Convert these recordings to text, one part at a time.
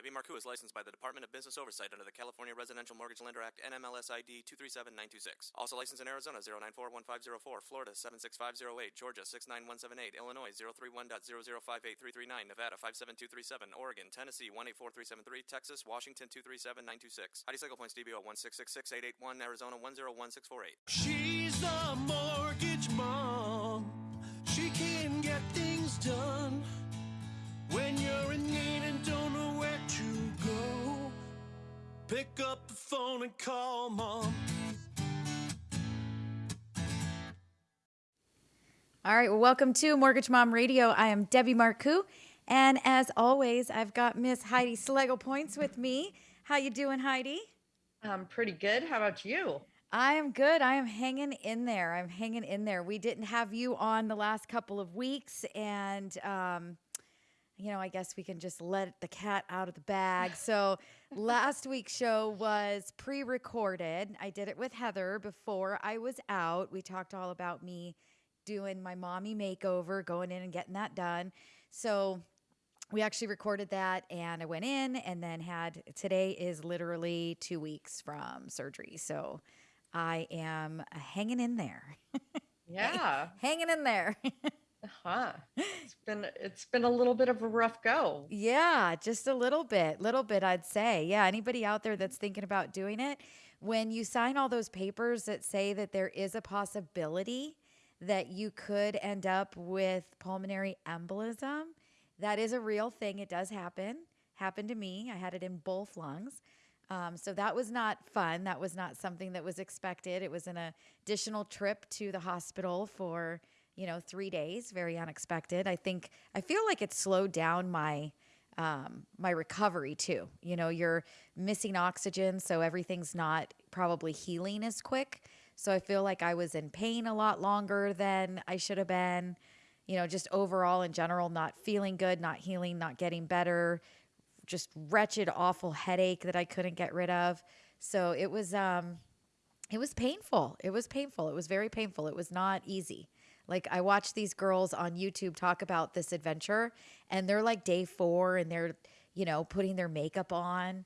Debbie Marcoux is licensed by the Department of Business Oversight under the California Residential Mortgage Lender Act NMLS ID 237926. Also licensed in Arizona 0941504, Florida 76508, Georgia 69178, Illinois 031.0058339, Nevada 57237, Oregon, Tennessee 184373, Texas, Washington 237926. Heidi Schlegel Points DBO 1666881, Arizona 101648. She's the mortgage mom. She can get things done when you're in need and don't know. Pick up the phone and call mom. All right, well, welcome to Mortgage Mom Radio. I am Debbie Marcoux, and as always, I've got Miss Heidi Schlegel Points with me. How you doing, Heidi? I'm pretty good. How about you? I am good. I am hanging in there. I'm hanging in there. We didn't have you on the last couple of weeks, and um, you know, I guess we can just let the cat out of the bag. So last week's show was pre-recorded. I did it with Heather before I was out. We talked all about me doing my mommy makeover, going in and getting that done. So we actually recorded that and I went in and then had today is literally two weeks from surgery. So I am hanging in there. Yeah. hanging in there. huh. It's been it's been a little bit of a rough go. Yeah, just a little bit, little bit, I'd say. Yeah, anybody out there that's thinking about doing it, when you sign all those papers that say that there is a possibility that you could end up with pulmonary embolism, that is a real thing. It does happen. Happened to me. I had it in both lungs. Um, so that was not fun. That was not something that was expected. It was an additional trip to the hospital for you know, three days, very unexpected. I think I feel like it slowed down my um, my recovery too. You know, you're missing oxygen, so everything's not probably healing as quick. So I feel like I was in pain a lot longer than I should have been. You know, just overall in general, not feeling good, not healing, not getting better, just wretched, awful headache that I couldn't get rid of. So it was um, it was painful. It was painful. It was very painful. It was not easy. Like I watch these girls on YouTube talk about this adventure and they're like day 4 and they're, you know, putting their makeup on.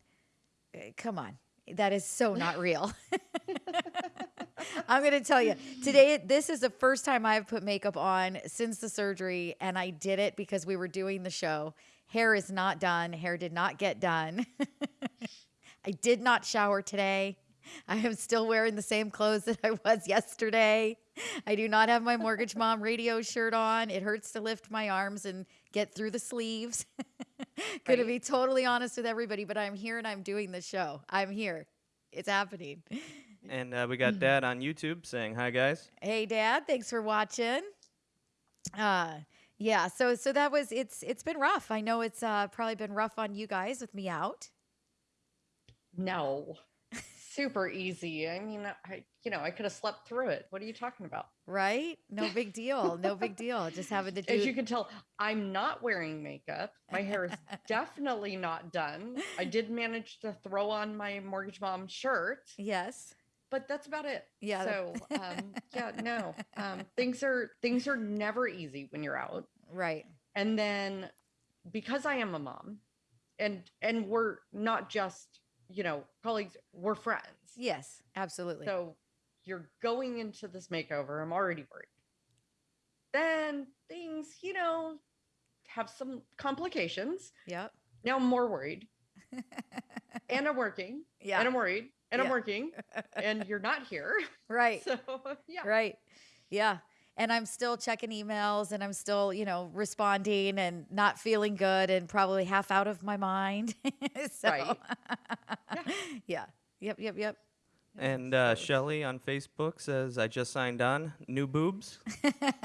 Eh, Come on. That is so not real. I'm going to tell you today, this is the first time I've put makeup on since the surgery, and I did it because we were doing the show. Hair is not done, hair did not get done. I did not shower today. I am still wearing the same clothes that I was yesterday. I do not have my mortgage mom radio shirt on. It hurts to lift my arms and get through the sleeves. Going to Right. be totally honest with everybody, but I'm here and I'm doing the show. I'm here. It's happening. And uh, we got Dad on YouTube saying hi, guys. Hey dad, thanks for watching. Uh yeah, so so that was it's it's been rough. I know it's uh probably been rough on you guys with me out. No. Super easy. I mean, I you know, I could have slept through it. What are you talking about? Right? No big deal. No big deal. Just having to do As you can tell, I'm not wearing makeup. My hair is definitely not done. I did manage to throw on my mortgage mom shirt, Yes. but that's about it. Yeah. So, um, yeah, no. Um, things are things are never easy when you're out. Right. and then because i am a mom and and we're not just you know colleagues we're friends Yes, absolutely. so you're going into this makeover i'm already worried then things you know have some complications yep. now i'm more worried and i'm working Yeah. and i'm worried and Yeah. i'm working and you're not here right. so yeah Right. Yeah. And I'm still checking emails and I'm still, you know, responding and not feeling good and probably half out of my mind. so, Right. yeah. Yep. Yep. Yep. And uh, Shelly on Facebook says, I just signed on. New boobs.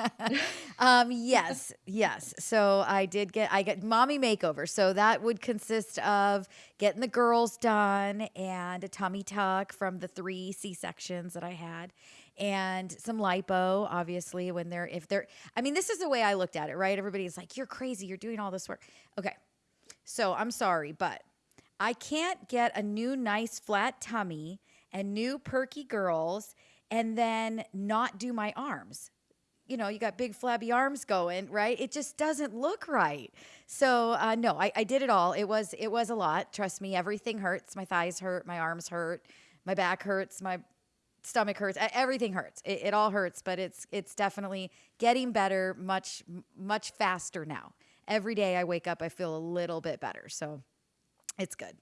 um, yes, yes. So I did get I get mommy makeover. So that would consist of getting the girls done and a tummy tuck from the three C sections that I had, and some lipo. Obviously, when they're if they're, I mean, this is the way I looked at it. Right? Everybody's like, "You're crazy. You're doing all this work." Okay, so I'm sorry, but I can't get a new nice flat tummy and new perky girls and then not do my arms you know, you got big flabby arms going, right? It just doesn't look right. So uh, no, I, I did it all. It was it was a lot. Trust me, everything hurts. My thighs hurt, my arms hurt, my back hurts, my stomach hurts everything hurts it, it all hurts but it's it's definitely getting better much much faster now every day i wake up i feel a little bit better so it's good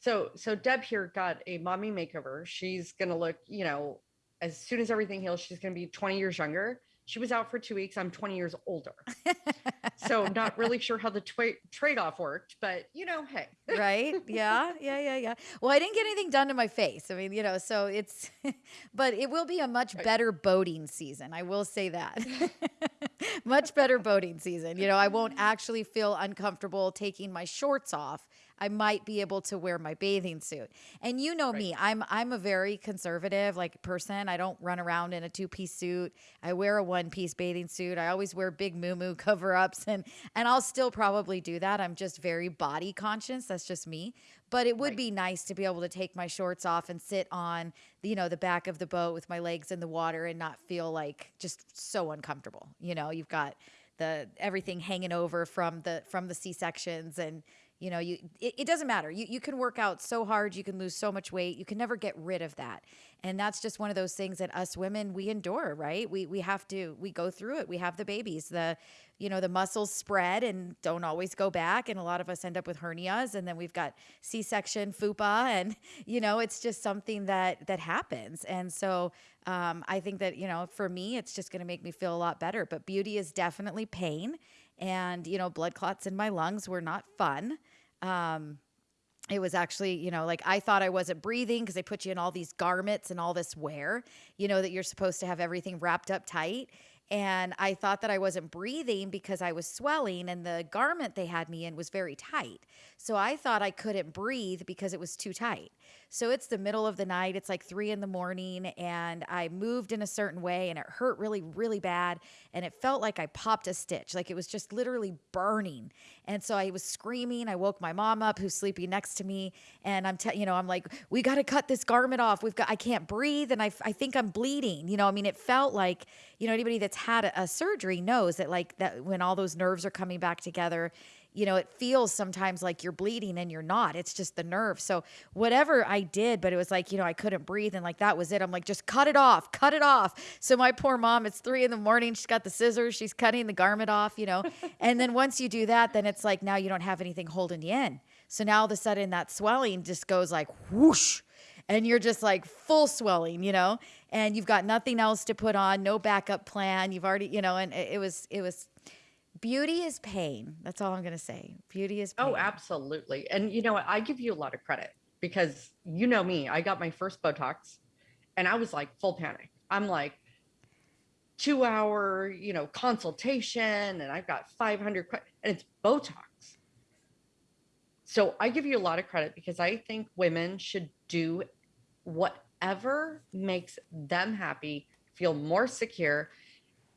So so Deb here got a mommy makeover. She's gonna look, you know, as soon as everything heals, she's gonna be 20 years younger. She was out for two weeks. I'm 20 years older. so I'm not really sure how the twa- trade-off worked, but you know, hey. right? Yeah yeah yeah yeah. Well i didn't get anything done to my face. I mean you know so it's but it will be a much better boating season i will say that. Much better boating season. You know i won't actually feel uncomfortable taking my shorts off i might be able to wear my bathing suit. And you know me i'm i'm a very conservative like person. I don't run around in a two-piece suit. I wear a one-piece bathing suit. I always wear big moo cover-ups and and i'll still probably do that. I'm just very body conscious. That's just me. But it would Right. be nice to be able to take my shorts off and sit on you know the back of the boat with my legs in the water and not feel like just so uncomfortable. You know you've got the everything hanging over from the from the c-sections and you know you it, it doesn't matter. You, you can work out so hard you can lose so much weight you can never get rid of that. And that's just one of those things that us women we endure right? We we have to we go through it. We have the babies. The you know the muscles spread and don't always go back and a lot of us end up with hernias and then we've got c-section fupa and you know it's just something that that happens. And so um, i think that you know for me it's just going to make me feel a lot better. But beauty is definitely pain and you know blood clots in my lungs were not fun um, it was actually, you know, like I thought I wasn't breathing because they put you in all these garments and all this wear, you know, that you're supposed to have everything wrapped up tight. And I thought that I wasn't breathing because I was swelling and the garment they had me in was very tight. So I thought I couldn't breathe because it was too tight. So it's the middle of the night. It's like three in the morning, and I moved in a certain way, and it hurt really, really bad. And it felt like I popped a stitch, like it was just literally burning. And so I was screaming. I woke my mom up, who's sleeping next to me, and I'm, te- you know, I'm like, we got to cut this garment off. We've got, I can't breathe, and I, I think I'm bleeding. You know, I mean, it felt like, you know, anybody that's had a, a surgery knows that, like, that when all those nerves are coming back together you know, it feels sometimes like you're bleeding and you're not. It's just the nerve. So whatever I did, but it was like, you know, I couldn't breathe and like that was it. I'm like, just cut it off, cut it off. So my poor mom, it's three in the morning. She's got the scissors, she's cutting the garment off, you know. and then once you do that, then it's like now you don't have anything holding you in. So now all of a sudden that swelling just goes like whoosh and you're just like full swelling, you know, and you've got nothing else to put on, no backup plan. You've already, you know, and it it was, it was, beauty is pain. That's all I'm going to say. Beauty is oh, pain. Oh, absolutely. And you know what? I give you a lot of credit because you know me. I got my first Botox and I was like full panic. I'm like, two hour, you know, consultation and I've got 500 que- and it's Botox. So I give you a lot of credit because I think women should do whatever makes them happy, feel more secure.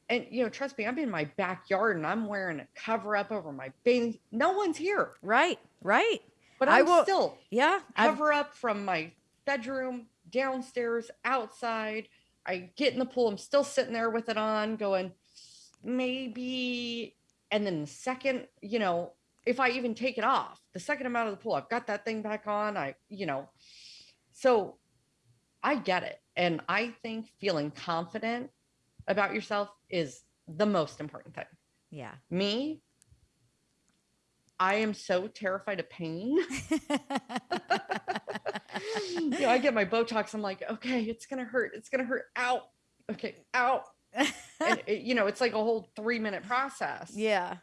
And you know, trust me, I'm in my backyard and I'm wearing a cover up over my bathing. No one's here, Right, right. but I I'm will- still Yeah. I've- cover up from my bedroom, downstairs, outside. I get in the pool. I'm still sitting there with it on, going, maybe. And then the second, you know, if I even take it off, the second I'm out of the pool, I've got that thing back on. I, you know, so I get it. And I think feeling confident about yourself is the most important thing. yeah. Me, I am so terrified of pain. you know, I get my Botox. I'm like, okay, it's gonna hurt. It's gonna hurt. Out. Okay, out. And it, you know, it's like a whole three minute process. yeah.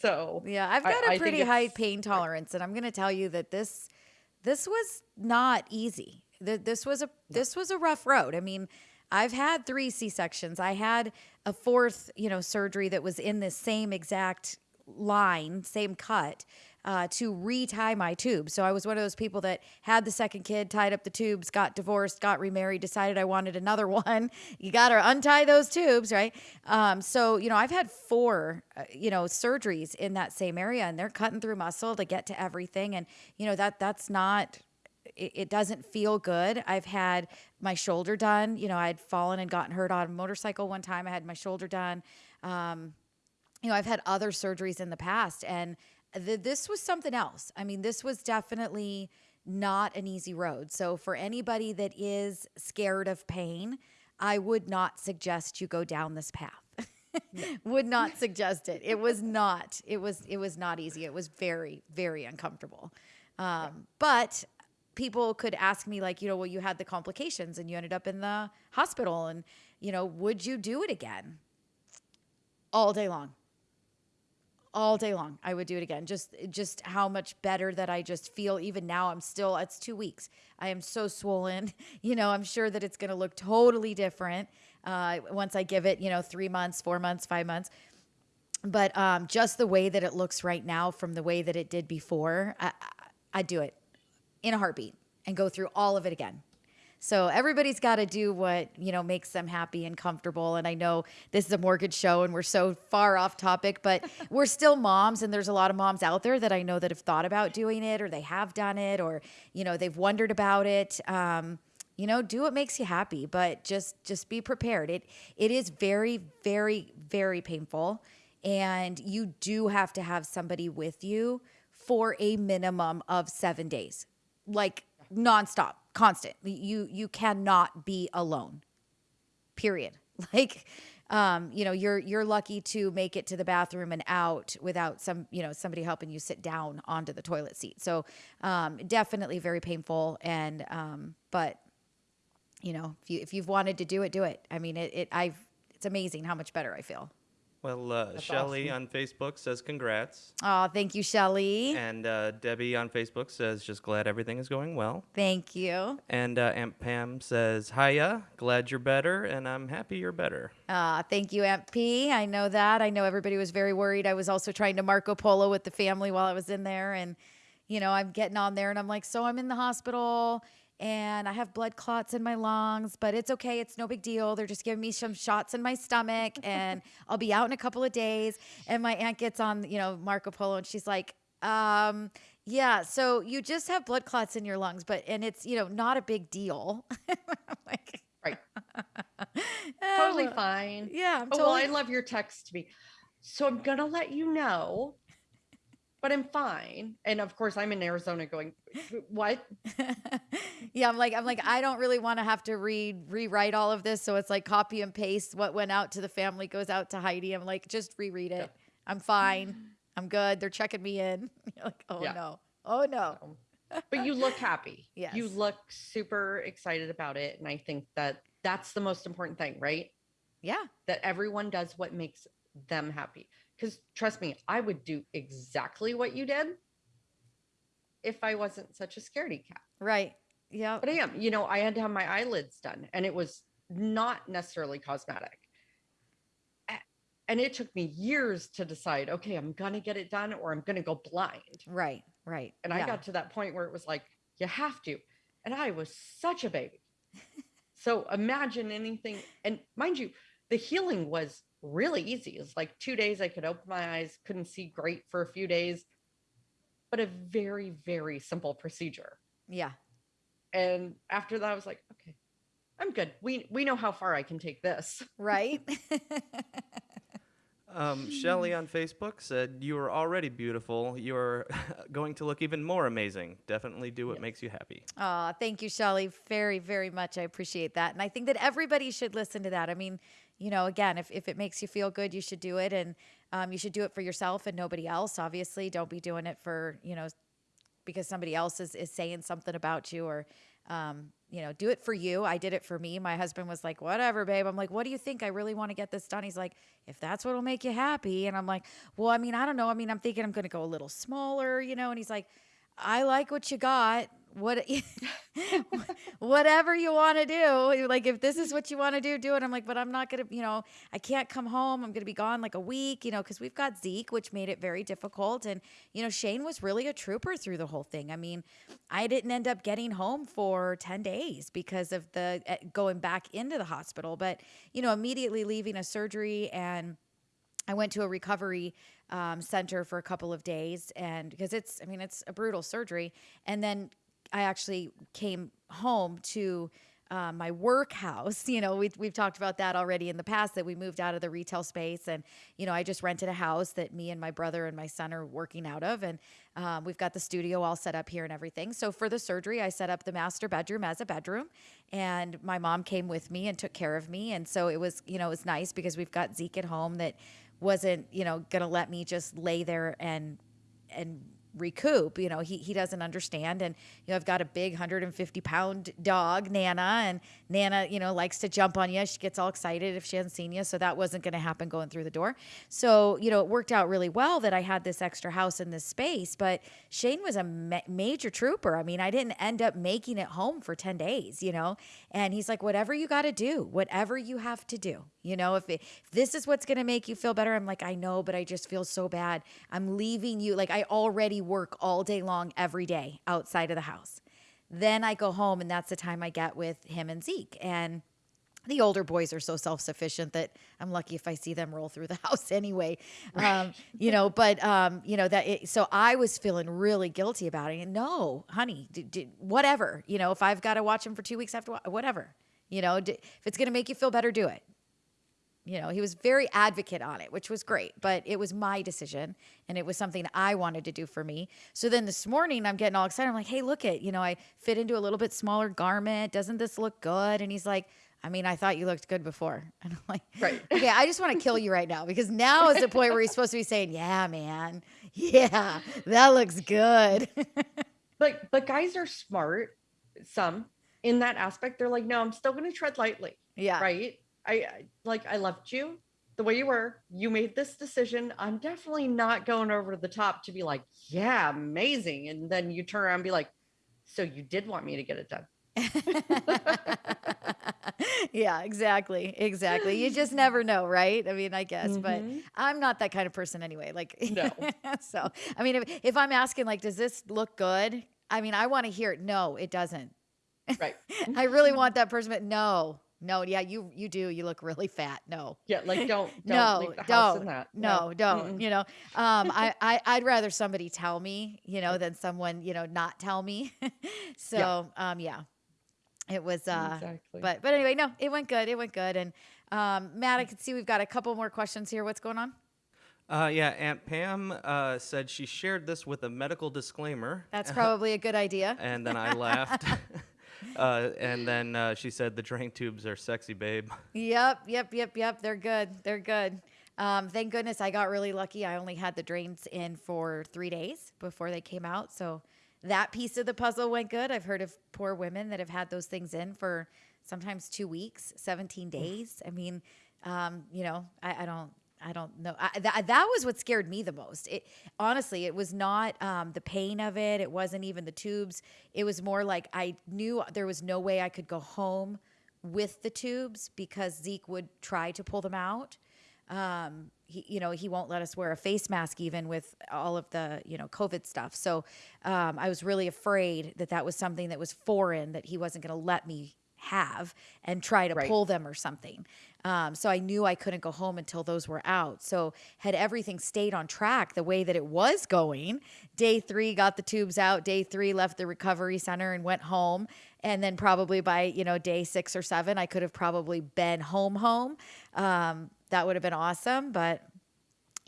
So Yeah. I've got I a pretty high pain tolerance and I'm going to tell you that this this was not easy. Th- This was a this was a rough road. I mean, I've had 3 C-sections. I had a fourth, you know, surgery that was in the same exact line, same cut. Uh, to retie my tubes. So I was one of those people that had the second kid, tied up the tubes, got divorced, got remarried, decided I wanted another one. You got to untie those tubes, right? Um, so, you know, I've had four, uh, you know, surgeries in that same area and they're cutting through muscle to get to everything. And, you know, that that's not it, it doesn't feel good. I've had my shoulder done. You know, I'd fallen and gotten hurt on a motorcycle one time. I had my shoulder done. Um, you know, I've had other surgeries in the past, and th- this was something else. I mean, this was definitely not an easy road. So, for anybody that is scared of pain, I would not suggest you go down this path. would not suggest it. It was not. It was. It was not easy. It was very, very uncomfortable. Um, but people could ask me, like, you know, well, you had the complications and you ended up in the hospital, and you know, would you do it again? All day long. All day long i would do it again. Just just how much better that i just feel even now. I'm still it's two weeks. I am so swollen. You know i'm sure that it's going to look totally different uh, once i give it you know three months four months five months. But um, just the way that it looks right now from the way that it did before I, I, i'd do it in a heartbeat and go through all of it again so everybody's got to do what, you know, makes them happy and comfortable. And I know this is a mortgage show and we're so far off topic, but we're still moms and there's a lot of moms out there that I know that have thought about doing it or they have done it or, you know, they've wondered about it. Um, you know, do what makes you happy, but just just be prepared. It it is very very very painful and you do have to have somebody with you for a minimum of 7 days. Like nonstop constant. You you cannot be alone. Period. Like um, you know, you're you're lucky to make it to the bathroom and out without some, you know, somebody helping you sit down onto the toilet seat. So um, definitely very painful. And um, but you know, if you if you've wanted to do it, do it. I mean, it, it I've it's amazing how much better I feel. Well, uh, Shelly on Facebook says congrats. Oh, thank you, Shelly. And uh, Debbie on Facebook says just glad everything is going well. Thank you. And uh, Aunt Pam says, Hiya, glad you're better, and I'm happy you're better. Uh, thank you, Aunt P. I know that. I know everybody was very worried. I was also trying to Marco Polo with the family while I was in there. And, you know, I'm getting on there and I'm like, so I'm in the hospital and I have blood clots in my lungs, but it's okay. It's no big deal. They're just giving me some shots in my stomach and I'll be out in a couple of days. And my aunt gets on, you know, Marco Polo and she's like, um, yeah, so you just have blood clots in your lungs, but, and it's, you know, not a big deal. like, right. totally fine. Yeah. I'm oh, well, I love your text to me. So I'm going to let you know but I'm fine. And of course, I'm in Arizona going, what? yeah, I'm like, I'm like, I don't really want to have to read, rewrite all of this. So it's like copy and paste what went out to the family goes out to Heidi. I'm like, just reread it. Yeah. I'm fine. I'm good. They're checking me in. You're like, oh yeah. no. Oh no. but you look happy. Yes. You look super excited about it. And I think that that's the most important thing, right? Yeah. That everyone does what makes them happy. Because trust me, I would do exactly what you did if I wasn't such a scaredy cat. Right. Yeah. But I am. You know, I had to have my eyelids done, and it was not necessarily cosmetic. And it took me years to decide, okay, I'm going to get it done or I'm going to go blind. Right. Right. And yeah. I got to that point where it was like, you have to. And I was such a baby. so imagine anything. And mind you, the healing was really easy. It's like two days I could open my eyes, couldn't see great for a few days, but a very, very simple procedure. Yeah. And after that, I was like, okay, I'm good. We we know how far I can take this. Right. um, Shelly on Facebook said, You are already beautiful. You're going to look even more amazing. Definitely do what yep. makes you happy. Oh, thank you, Shelly. Very, very much. I appreciate that. And I think that everybody should listen to that. I mean, you know, again, if, if it makes you feel good, you should do it. And um, you should do it for yourself and nobody else. Obviously, don't be doing it for, you know, because somebody else is, is saying something about you or, um, you know, do it for you. I did it for me. My husband was like, whatever, babe. I'm like, what do you think? I really want to get this done. He's like, if that's what'll make you happy. And I'm like, well, I mean, I don't know. I mean, I'm thinking I'm going to go a little smaller, you know, and he's like, I like what you got. What whatever you want to do. Like if this is what you want to do do it. I'm like but i'm not gonna you know i can't come home. I'm gonna be gone like a week you know because we've got zeke which made it very difficult. And you know shane was really a trooper through the whole thing. I mean i didn't end up getting home for 10 days because of the uh, going back into the hospital. But you know immediately leaving a surgery and I went to a recovery um, center for a couple of days, and because it's, I mean, it's a brutal surgery, and then I actually came home to uh, my workhouse. You know, we've, we've talked about that already in the past that we moved out of the retail space. And, you know, I just rented a house that me and my brother and my son are working out of. And um, we've got the studio all set up here and everything. So for the surgery, I set up the master bedroom as a bedroom. And my mom came with me and took care of me. And so it was, you know, it was nice because we've got Zeke at home that wasn't, you know, going to let me just lay there and, and recoup you know he, he doesn't understand. And you know i've got a big 150 pound dog nana and nana you know likes to jump on you. She gets all excited if she hasn't seen you. So that wasn't going to happen going through the door. So you know it worked out really well that i had this extra house in this space. But shane was a ma- major trooper. I mean i didn't end up making it home for 10 days you know? And he's like whatever you got to do whatever you have to do you know? If, it, if this is what's going to make you feel better i'm like i know but i just feel so bad. I'm leaving you like i already work all day long every day outside of the house. Then I go home, and that's the time I get with him and Zeke. And the older boys are so self-sufficient that I'm lucky if I see them roll through the house anyway. Um, you know, but um, you know that. It, so I was feeling really guilty about it. And no, honey, d- d- whatever. You know, if I've got to watch him for two weeks after, whatever. You know, d- if it's going to make you feel better, do it you know he was very advocate on it which was great but it was my decision and it was something i wanted to do for me so then this morning i'm getting all excited i'm like hey look at you know i fit into a little bit smaller garment doesn't this look good and he's like I mean, I thought you looked good before. And I'm like, Right. Okay, I just want to kill you right now because now is the point where he's supposed to be saying, Yeah, man. Yeah, that looks good. But but guys are smart. Some in that aspect, they're like, no, I'm still going to tread lightly. yeah. Right. I, I like I loved you the way you were. You made this decision. I'm definitely not going over the top to be like, yeah, amazing. And then you turn around and be like, so you did want me to get it done. yeah, exactly. Exactly. You just never know, right? I mean, I guess, but Mhm. I'm not that kind of person anyway. Like, No. so, I mean, if, if I'm asking, like, does this look good? I mean, I want to hear it. No, it doesn't. Right. I really want that person, but no, no, yeah, you you do. You look really fat. No, Yeah. Like don't don't no, leave the don't, in that. no, don't. Mm-mm. You know, um, I, I I'd rather somebody tell me, you know, than someone you know not tell me. so, um, yeah, it was. Uh, exactly. but but anyway, no, it went good. It went good. And um, Matt, I can see we've got a couple more questions here. What's going on? Uh, yeah, Aunt Pam uh, said she shared this with a medical disclaimer. That's probably a good idea. and then I laughed. Uh, and then uh, she said the drain tubes are sexy, babe. Yep, yep, yep, yep. They're good. They're good. Um, thank goodness I got really lucky. I only had the drains in for three days before they came out. So that piece of the puzzle went good. I've heard of poor women that have had those things in for sometimes two weeks, 17 days. I mean, um, you know, I, I don't. I don't know. I, that, that was what scared me the most. It honestly, it was not um, the pain of it. It wasn't even the tubes. It was more like I knew there was no way I could go home with the tubes because Zeke would try to pull them out. Um, he, you know, he won't let us wear a face mask even with all of the, you know, COVID stuff. So um, I was really afraid that that was something that was foreign that he wasn't going to let me have and try to Right. pull them or something. Um, so I knew I couldn't go home until those were out. So had everything stayed on track the way that it was going, day three got the tubes out. Day three left the recovery center and went home. And then probably by you know day six or seven, I could have probably been home home. Um, that would have been awesome. But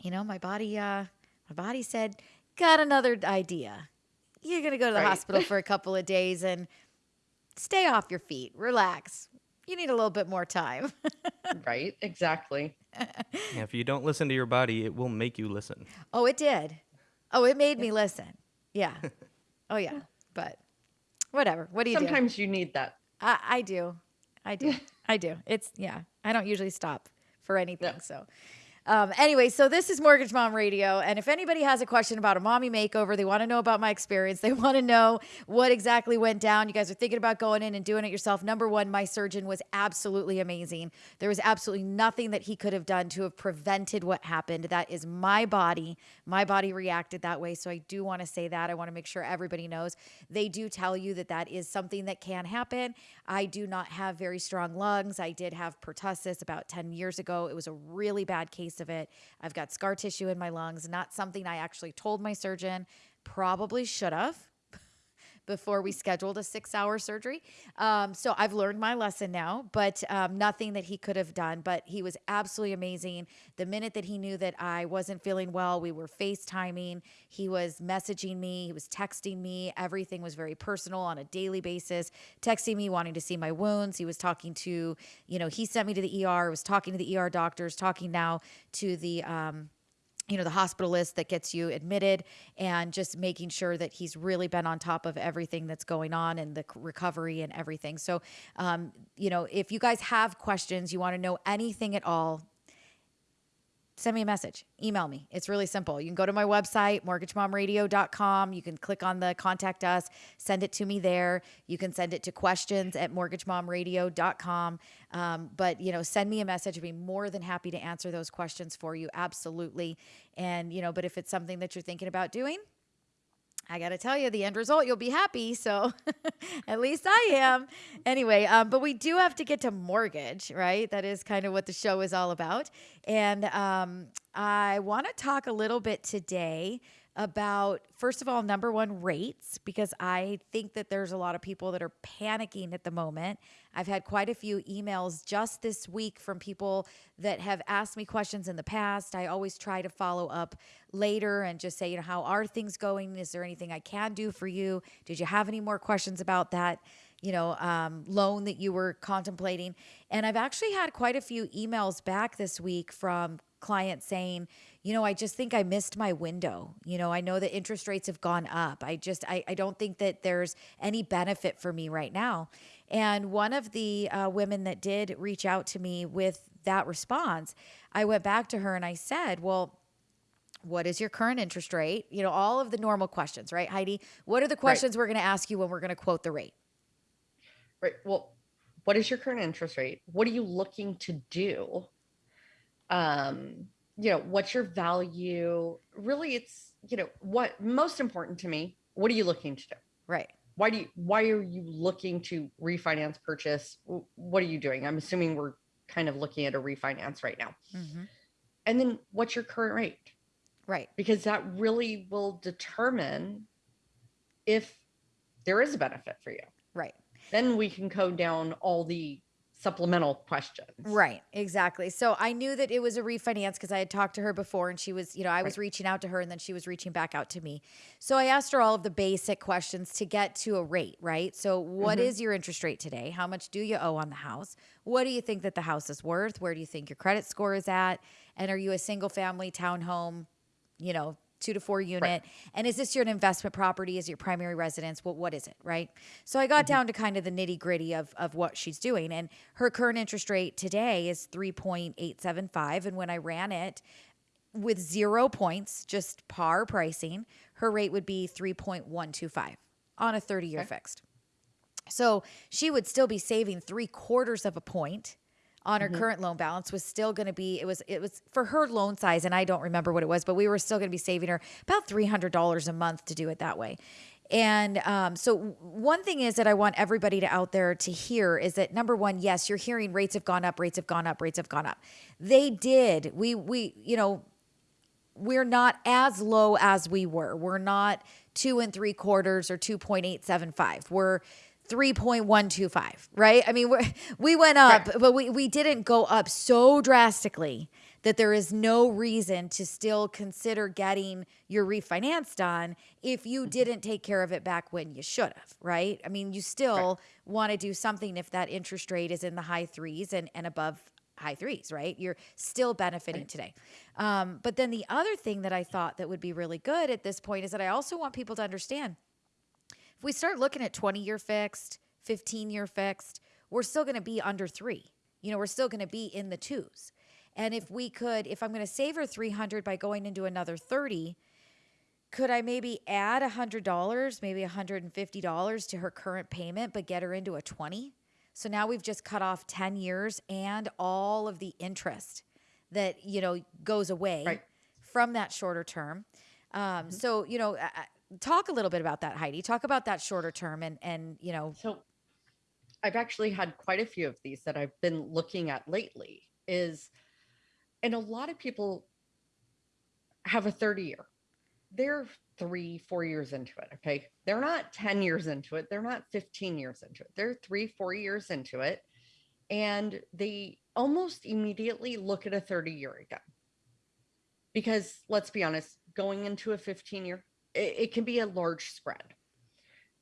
you know, my body, uh, my body said, got another idea. You're gonna go to the Right. hospital for a couple of days and stay off your feet, relax. You need a little bit more time. right. Exactly. Yeah, if you don't listen to your body, it will make you listen. Oh, it did. Oh, it made me listen. Yeah. Oh, yeah. But whatever. What do you do? Sometimes you need that. I, I do. I do. I do. It's, yeah. I don't usually stop for anything. Yeah. So, um, anyway, so this is Mortgage Mom Radio. And if anybody has a question about a mommy makeover, they want to know about my experience, they want to know what exactly went down. You guys are thinking about going in and doing it yourself. Number one, my surgeon was absolutely amazing. There was absolutely nothing that he could have done to have prevented what happened. That is my body. My body reacted that way. So I do want to say that. I want to make sure everybody knows. They do tell you that that is something that can happen. I do not have very strong lungs. I did have pertussis about 10 years ago. It was a really bad case of it. I've got scar tissue in my lungs, not something I actually told my surgeon. Probably should have before we scheduled a six hour surgery. Um, so I've learned my lesson now, but um, nothing that he could have done. But he was absolutely amazing. The minute that he knew that I wasn't feeling well, we were FaceTiming. He was messaging me, he was texting me. Everything was very personal on a daily basis, texting me, wanting to see my wounds. He was talking to, you know, he sent me to the ER, was talking to the ER doctors, talking now to the, um, you know the hospitalist that gets you admitted and just making sure that he's really been on top of everything that's going on and the recovery and everything. So um, you know if you guys have questions you want to know anything at all send me a message. Email me. It's really simple. You can go to my website mortgagemomradio.com you can click on the contact us send it to me there. You can send it to questions at mortgagemomradio.com um, but you know send me a message. I'd be more than happy to answer those questions for you. Absolutely. And you know but if it's something that you're thinking about doing I got to tell you, the end result, you'll be happy. So at least I am. Anyway, um, but we do have to get to mortgage, right? That is kind of what the show is all about. And um, I want to talk a little bit today about, first of all, number one, rates, because I think that there's a lot of people that are panicking at the moment. I've had quite a few emails just this week from people that have asked me questions in the past. I always try to follow up later and just say, you know, how are things going? Is there anything I can do for you? Did you have any more questions about that? you know, um, loan that you were contemplating. And I've actually had quite a few emails back this week from clients saying, you know, I just think I missed my window. You know, I know that interest rates have gone up. I just, I, I don't think that there's any benefit for me right now. And one of the uh, women that did reach out to me with that response, I went back to her and I said, well, what is your current interest rate? You know, all of the normal questions, right, Heidi? What are the questions we're going to ask you when we're going to quote the rate? Right. Well, what is your current interest rate? What are you looking to do? Um, you know, what's your value? Really, it's, you know, what most important to me, what are you looking to do? Right. Why do you why are you looking to refinance purchase? What are you doing? I'm assuming we're kind of looking at a refinance right now. Mhm. And then what's your current rate? Right. Because that really will determine if there is a benefit for you. Right. Then we can code down all the supplemental questions. Right, exactly. So I knew that it was a refinance because I had talked to her before and she was, you know, I was Right. reaching out to her and then she was reaching back out to me. So I asked her all of the basic questions to get to a rate, right? So what mm-hmm. is your interest rate today? How much do you owe on the house? What do you think that the house is worth? Where do you think your credit score is at? And are you a single family townhome, you know, two to four unit? And is this your investment property? Is your primary residence? What what is it? Right. So I got mm-hmm. down to kind of the nitty gritty of of what she's doing. And her current interest rate today is 3.875. And when I ran it with zero points, just par pricing, her rate would be 3.125 on a 30 year Okay. fixed. So she would still be saving three quarters of a point on her current loan balance was still going to be it was it was for her loan size and I don't remember what it was but we were still going to be saving her about $300 a month to do it that way. And um, so one thing is that I want everybody to out there to hear is that number one, yes, you're hearing rates have gone up, rates have gone up, rates have gone up. They did. We we you know we're not as low as we were. We're not two and three quarters or 2.875. We're 3.125, right? I mean, we're, we went up, Right. but we, we didn't go up so drastically that there is no reason to still consider getting your refinance done if you didn't take care of it back when you should have, right? I mean, you still want to do something if that interest rate is in the high threes and, and above high threes, right? You're still benefiting today. Um, but then the other thing that I thought that would be really good at this point is that I also want people to understand if we start looking at 20 year fixed, 15 year fixed, we're still going to be under three. You know, we're still going to be in the twos. And if we could, if I'm going to save her 300 by going into another 30, could I maybe add $100, maybe $150 to her current payment, but get her into a 20? So now we've just cut off 10 years and all of the interest that, you know, goes away Right. from that shorter term. Um, So, you know, uh, talk a little bit about that, Heidi. Talk about that shorter term and, and, you know, So I've actually had quite a few of these that I've been looking at lately is and a lot of people have a 30 year. They're three, four years into it. Okay. They're not 10 years into it. They're not 15 years into it. They're three, four years into it. And they almost immediately look at a 30 year again. Because let's be honest, going into a 15 year, it, can be a large spread.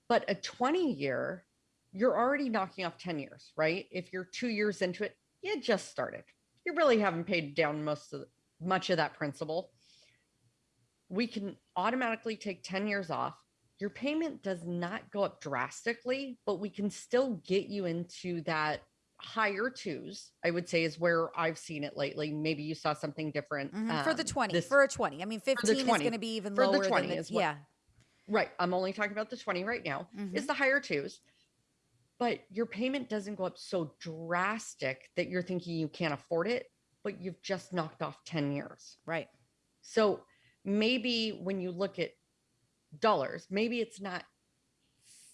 But a 20 year, you're already knocking off 10 years, right? If you're two years into it, you just started. You really haven't paid down most of the, much of that principal. We can automatically take 10 years off. Your payment does not go up drastically, but we can still get you into that higher twos, I would say is where I've seen it lately. Maybe you saw something different. Mhm. for the um, 20, this- for a 20. I mean, 15 is going to be even For the lower 20 than the, is what- yeah. Right. I'm only talking about the 20 right now. Mhm. Is the higher twos. But your payment doesn't go up so drastic that you're thinking you can't afford it, but you've just knocked off 10 years. Right. So maybe when you look at dollars, maybe it's not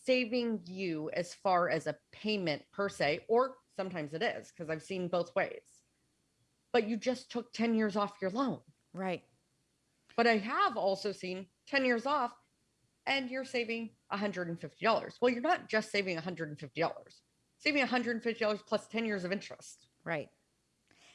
saving you as far as a payment per se, or sometimes it is, because I've seen both ways. But you just took 10 years off your loan. Right. But I have also seen 10 years off and you're saving $150. Well, you're not just saving $150, saving $150 plus 10 years of interest. Right.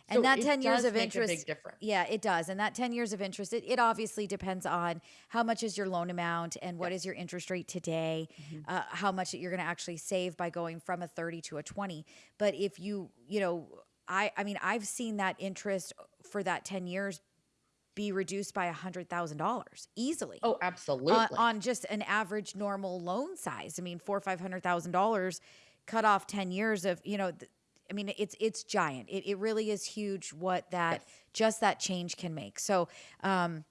And So that 10 years of interest a big difference. Yeah, it does. And that 10 years of interest, it, it obviously depends on how much is your loan amount and what is your interest rate today, Mm-hmm. uh, how much that you're going to actually save by going from a 30 to a 20. But if you, you know, I, I mean, I've seen that interest for that 10 years be reduced by a $100,000 easily. Oh, absolutely. on, on just an average normal loan size. I mean, four or five hundred thousand dollars cut off ten years of you know. Th- I mean, it's it's giant. It it really is huge what that Yes. just that change can make. So. um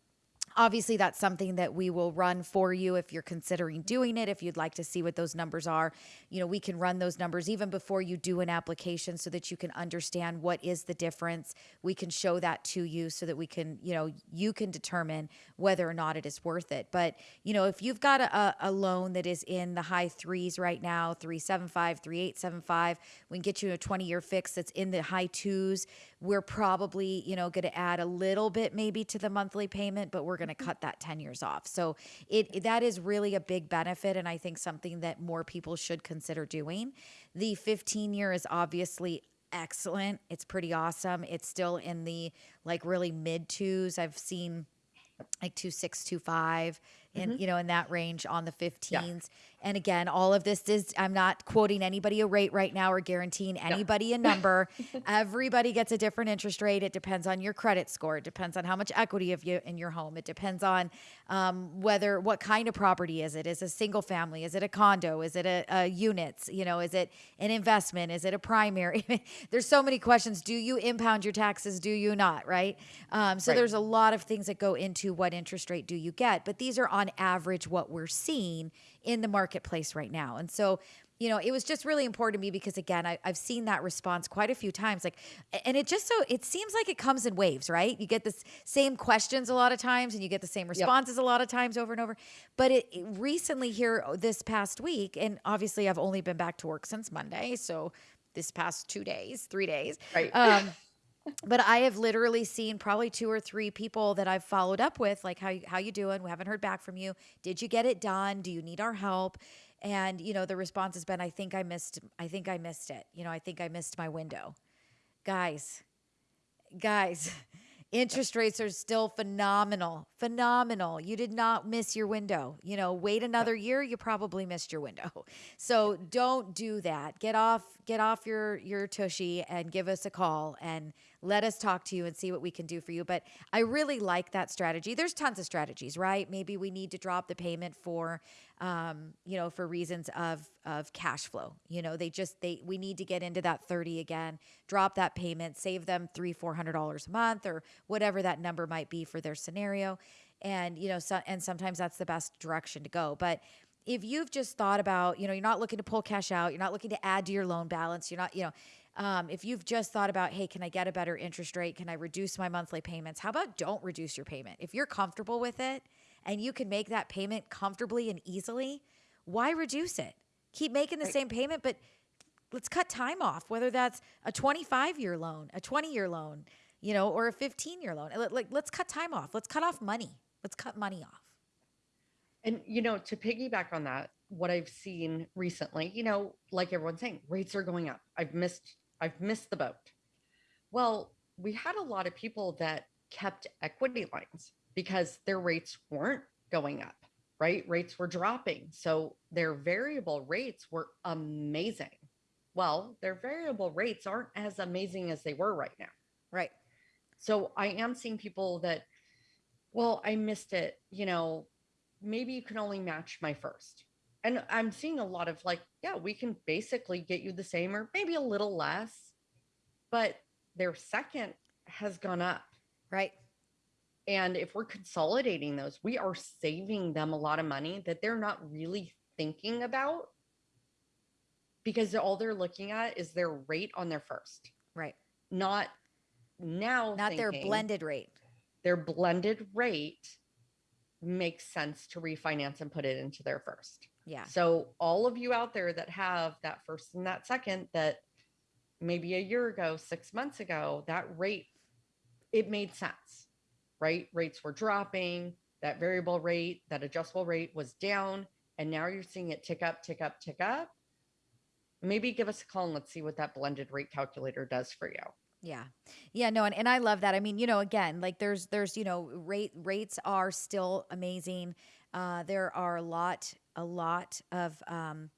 Obviously, that's something that we will run for you if you're considering doing it. If you'd like to see what those numbers are, you know, we can run those numbers even before you do an application so that you can understand what is the difference. We can show that to you so that we can, you know, you can determine whether or not it is worth it. But, you know, if you've got a, a loan that is in the high threes right now, 375, 3875, we can get you a 20 year fix that's in the high twos. We're probably, you know, going to add a little bit maybe to the monthly payment, but we're going to cut that 10 years off. So it that is really a big benefit and I think something that more people should consider doing. The 15 year is obviously excellent. It's pretty awesome. It's still in the like really mid twos. I've seen like two six two five in you know in that range on the 15s and again all of this is i'm not quoting anybody a rate right now or guaranteeing anybody a number. Everybody gets a different interest rate. It depends on your credit score. It depends on how much equity of you in your home. It depends on um, whether what kind of property is it? Is it a single family? Is it a condo? Is it a, a units? You know is it an investment? Is it a primary? There's so many questions. Do you impound your taxes? Do you not? Right? Um, so Right. there's a lot of things that go into what interest rate do you get? But these are on average what we're seeing in the marketplace right now. And so you know it was just really important to me because again I, i've seen that response quite a few times. Like and it just so it seems like it comes in waves right? You get the same questions a lot of times and you get the same responses a lot of times over and over. But it, it recently here oh, this past week and obviously i've only been back to work since monday so this past two days three days Right. um, but I have literally seen probably two or three people that I've followed up with, like how you, how you doing? We haven't heard back from you. Did you get it done? Do you need our help? And you know the response has been, I think I missed. I think I missed it. You know, I think I missed my window. Guys, guys, interest rates are still phenomenal. Phenomenal. You did not miss your window. You know, wait another year, you probably missed your window. So don't do that. Get off get off your your tushy and give us a call and let us talk to you and see what we can do for you. But I really like that strategy. There's tons of strategies, right? Maybe we need to drop the payment for um, you know, for reasons of of cash flow. You know, they just they we need to get into that 30 again, drop that payment, save them three, four hundred dollars a month or whatever that number might be for their scenario. And you know, so and sometimes that's the best direction to go. But if you've just thought about, you know, you're not looking to pull cash out, you're not looking to add to your loan balance, you're not, you know, um, if you've just thought about, hey, can I get a better interest rate? Can I reduce my monthly payments? How about don't reduce your payment? If you're comfortable with it and you can make that payment comfortably and easily, why reduce it? Keep making the same payment, but let's cut time off, whether that's a 25 year loan, a 20 year loan, you know, or a 15 year loan. Like, like, let's cut time off. Let's cut off money. Let's cut money off. And you know, to piggyback on that, what I've seen recently, you know, like everyone's saying, rates are going up. I've missed I've missed the boat. Well, we had a lot of people that kept equity lines because their rates weren't going up, right? Rates were dropping. So their variable rates were amazing. Well, their variable rates aren't as amazing as they were right now. Right. So I am seeing people that, well, I missed it. You know, maybe you can only match my first. And I'm seeing a lot of like, yeah, we can basically get you the same or maybe a little less, but their second has gone up. Right. And if we're consolidating those, we are saving them a lot of money that they're not really thinking about because all they're looking at is their rate on their first, Right. not now Not their blended rate. their blended rate makes sense to refinance and put it into their first. Yeah. So all of you out there that have that first and that second that maybe a year ago, 6 months ago, that rate it made sense. Right? Rates were dropping, that variable rate, that adjustable rate was down, and now you're seeing it tick up, tick up, tick up. Maybe give us a call and let's see what that blended rate calculator does for you. Yeah. Yeah, no, and, and I love that. I mean, you know, again, like there's there's, you know, rate rates are still amazing. Uh there are a lot a lot of um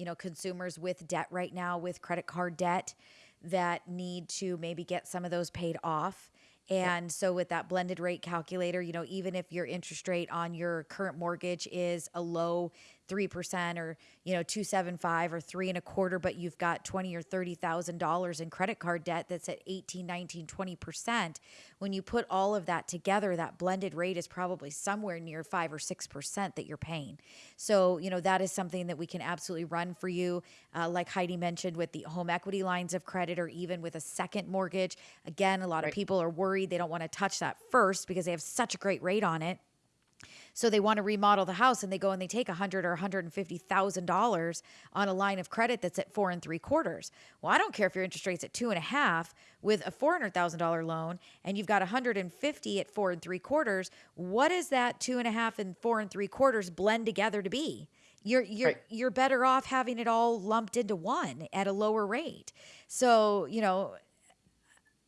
you know, consumers with debt right now with credit card debt that need to maybe get some of those paid off. And so with that blended rate calculator, you know, even if your interest rate on your current mortgage is a low 3% or, you know, 275 or three and a quarter, but you've got 20 or $30,000 in credit card debt that's at 18, 19, 20%. When you put all of that together, that blended rate is probably somewhere near five or 6% that you're paying. So, you know, that is something that we can absolutely run for you. Uh, like Heidi mentioned with the home equity lines of credit or even with a second mortgage. Again, a lot of people are worried they don't want to touch that first because they have such a great rate on it. So they want to remodel the house and they go and they take a hundred or hundred and fifty thousand dollars on a line of credit that's at four and three quarters. Well, I don't care if your interest rate's at two and a half with a four hundred thousand dollar loan and you've got a hundred and fifty at four and three quarters. What does that two and a half and four and three quarters blend together to be? You're you're Right. you're better off having it all lumped into one at a lower rate. So, you know,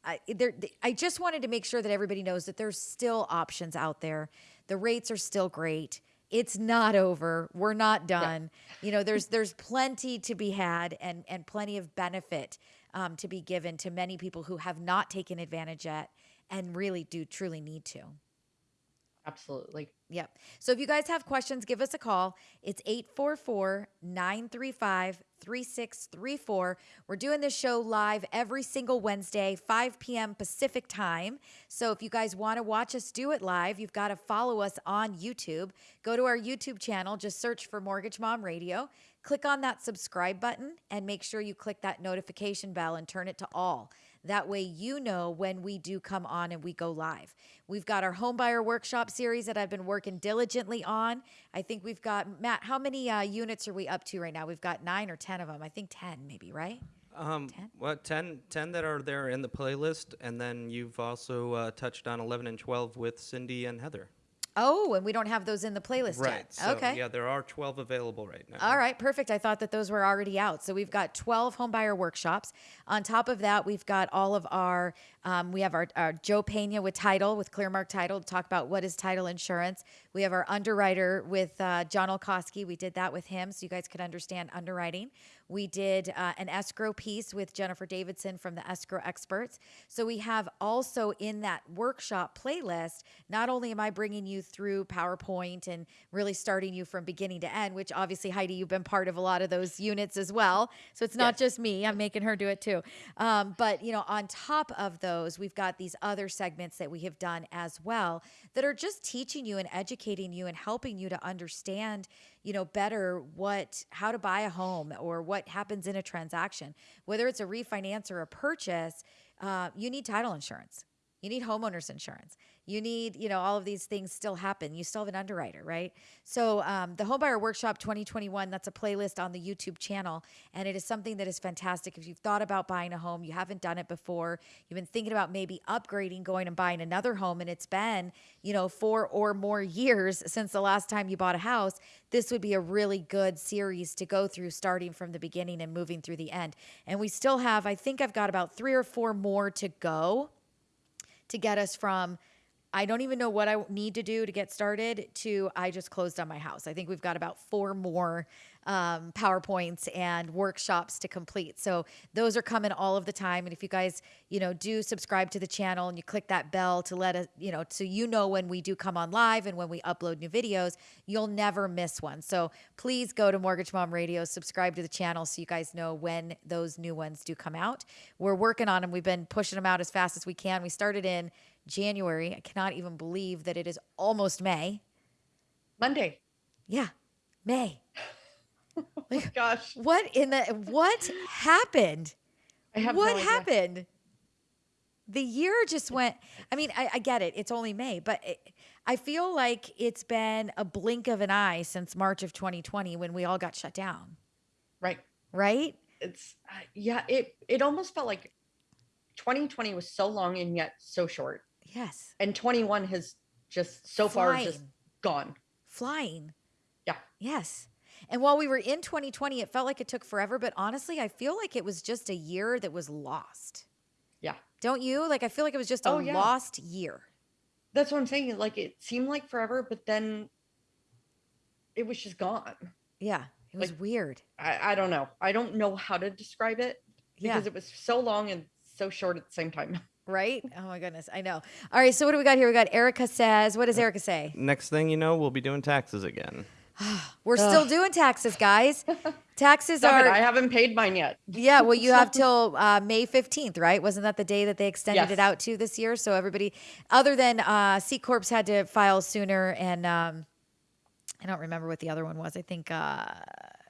I there I just wanted to make sure that everybody knows that there's still options out there. The rates are still great. It's not over. We're not done. You know, there's there's plenty to be had and and plenty of benefit um, to be given to many people who have not taken advantage yet and really do truly need to. Absolutely. Yep. So if you guys have questions, give us a call. It's 844 935 3634. We're doing this show live every single Wednesday, 5 p.m. Pacific time. So if you guys want to watch us do it live, you've got to follow us on YouTube. Go to our YouTube channel, just search for Mortgage Mom Radio. Click on that subscribe button and make sure you click that notification bell and turn it to all. That way, you know when we do come on and we go live. We've got our home buyer workshop series that I've been working diligently on. I think we've got, Matt, how many uh, units are we up to right now? We've got nine or 10 of them. I think 10, maybe, right? Um, 10? what 10, 10 that are there in the playlist, and then you've also uh, touched on 11 and 12 with Cindy and Heather. Oh, and we don't have those in the playlist Right. yet. So, okay. Yeah, there are 12 available right now. All right, perfect. I thought that those were already out. So we've got 12 homebuyer workshops. On top of that, we've got all of our, um, we have our, our Joe Pena with title, with Clearmark Title, to talk about what is title insurance. We have our underwriter with uh, John Olkowski. We did that with him so you guys could understand underwriting. We did uh, an escrow piece with Jennifer Davidson from the Escrow Experts. So we have also in that workshop playlist, not only am I bringing you through PowerPoint and really starting you from beginning to end, which obviously, Heidi, you've been part of a lot of those units as well. So it's not just me, I'm making her do it too. Um, but, you know, on top of those, we've got these other segments that we have done as well that are just teaching you and educating you and helping you to understand you know better what how to buy a home or what happens in a transaction whether it's a refinance or a purchase uh, you need title insurance You need homeowners insurance. You need, you know, all of these things still happen. You still have an underwriter, right? So, um, the Homebuyer Workshop 2021, that's a playlist on the YouTube channel. And it is something that is fantastic. If you've thought about buying a home, you haven't done it before, you've been thinking about maybe upgrading, going and buying another home, and it's been, you know, four or more years since the last time you bought a house, this would be a really good series to go through starting from the beginning and moving through the end. And we still have, I think I've got about three or four more to go to get us from I don't even know what I need to do to get started to I just closed on my house. I think we've got about four more um, PowerPoints and workshops to complete. So those are coming all of the time. And if you guys, you know, do subscribe to the channel and you click that bell to let us, you know, so you know when we do come on live and when we upload new videos, you'll never miss one. So please go to Mortgage Mom Radio, subscribe to the channel so you guys know when those new ones do come out. We're working on them. We've been pushing them out as fast as we can. We started in January. I cannot even believe that it is almost May. Monday. Yeah, May. Oh my gosh. What in the what happened? I have what no idea. happened? The year just went. I mean, I, I get it. It's only May, but it, I feel like it's been a blink of an eye since March of 2020 when we all got shut down. Right. Right? It's uh, yeah, it it almost felt like 2020 was so long and yet so short. Yes. And 21 has just so far just gone. Flying. Yeah. Yes. And while we were in 2020, it felt like it took forever. But honestly, I feel like it was just a year that was lost. Yeah. Don't you? Like, I feel like it was just a Oh, yeah. lost year. That's what I'm saying. Like it seemed like forever, but then it was just gone. Yeah. It was Like, weird. I, I don't know. I don't know how to describe it Yeah. because it was so long and so short at the same time. Right? Oh my goodness. I know. All right. So, what do we got here? We got Erica says, what does Erica say? Next thing you know, we'll be doing taxes again. We're still doing taxes, guys. Taxes Stop are. it. I haven't paid mine yet. Yeah, well, you have till uh, May 15th, right? Wasn't that the day that they extended it out to this year? So everybody, other than uh, C Corps, had to file sooner, and um, I don't remember what the other one was. I think. Uh, I think it